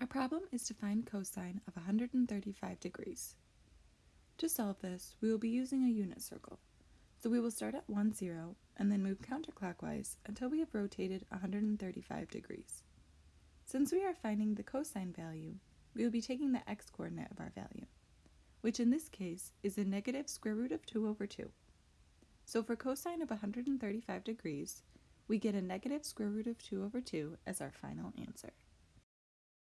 Our problem is to find cosine of 135 degrees. To solve this, we will be using a unit circle. So we will start at 1, 0, and then move counterclockwise until we have rotated 135 degrees. Since we are finding the cosine value, we will be taking the x-coordinate of our value, which in this case is a negative square root of 2 over 2. So for cosine of 135 degrees, we get a negative square root of 2 over 2 as our final answer.